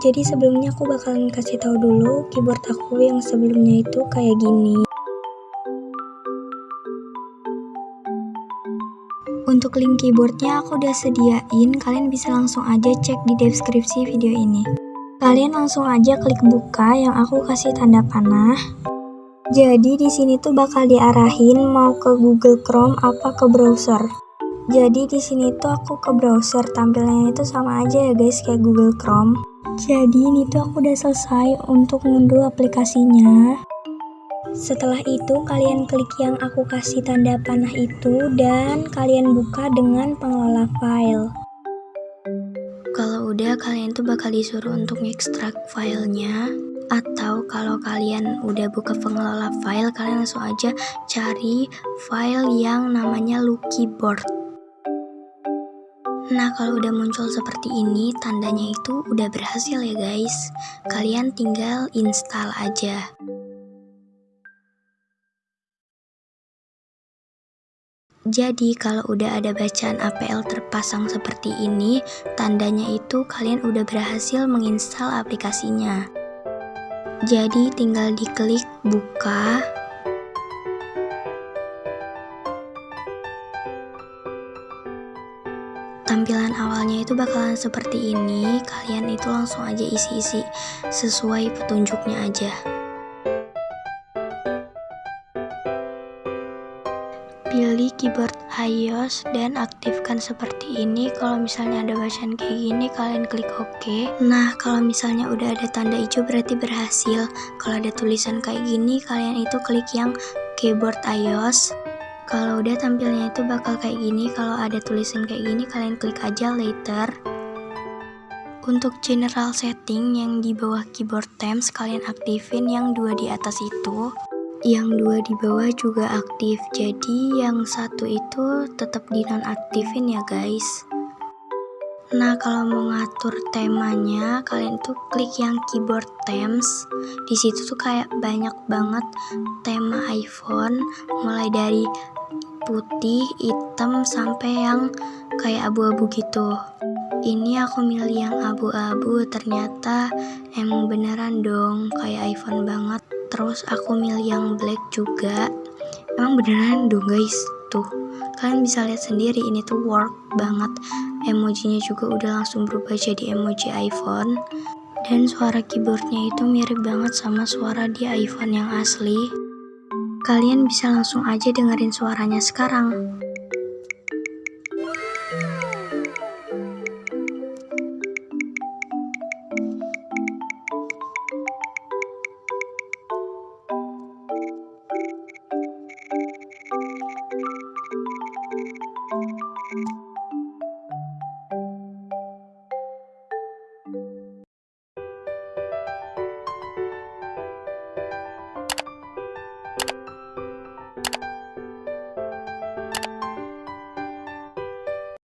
Jadi sebelumnya aku bakalan kasih tahu dulu keyboard aku yang sebelumnya itu kayak gini. Untuk link keyboardnya aku udah sediain, kalian bisa langsung aja cek di deskripsi video ini. Kalian langsung aja klik buka yang aku kasih tanda panah. Jadi di sini tuh bakal diarahin mau ke Google Chrome apa ke browser. Jadi di sini tuh aku ke browser, tampilannya itu sama aja ya guys kayak Google Chrome. Jadi ini tuh aku udah selesai untuk ngunduh aplikasinya. Setelah itu kalian klik yang aku kasih tanda panah itu dan kalian buka dengan pengelola file. Kalau udah kalian tuh bakal disuruh untuk ekstrak filenya atau kalau kalian udah buka pengelola file kalian langsung aja cari file yang namanya Lucky Board. Nah, kalau udah muncul seperti ini, tandanya itu udah berhasil ya guys. Kalian tinggal install aja. Jadi, kalau udah ada bacaan APL terpasang seperti ini, tandanya itu kalian udah berhasil menginstal aplikasinya. Jadi, tinggal diklik buka, tampilan awalnya itu bakalan seperti ini. Kalian itu langsung aja isi-isi sesuai petunjuknya aja pilih keyboard iOS dan aktifkan seperti ini. Kalau misalnya ada bacaan kayak gini kalian klik OK. Nah kalau misalnya udah ada tanda hijau berarti berhasil. Kalau ada tulisan kayak gini kalian itu klik yang keyboard iOS kalau udah tampilnya itu bakal kayak gini, kalau ada tulisan kayak gini kalian klik aja later. Untuk general setting yang di bawah keyboard themes kalian aktifin yang dua di atas itu. Yang dua di bawah juga aktif, jadi yang satu itu tetap dinonaktifin ya guys. Nah, kalau mau ngatur temanya, kalian tuh klik yang keyboard themes. Di situ tuh kayak banyak banget tema iPhone, mulai dari putih, hitam, sampai yang kayak abu-abu gitu. Ini aku milih yang abu-abu, ternyata emang beneran dong kayak iPhone banget. Terus aku milih yang black juga. Emang beneran dong guys, tuh. Kalian bisa lihat sendiri ini tuh work banget. Emojinya juga udah langsung berubah jadi emoji iPhone. Dan suara keyboardnya itu mirip banget sama suara di iPhone yang asli. Kalian bisa langsung aja dengerin suaranya sekarang.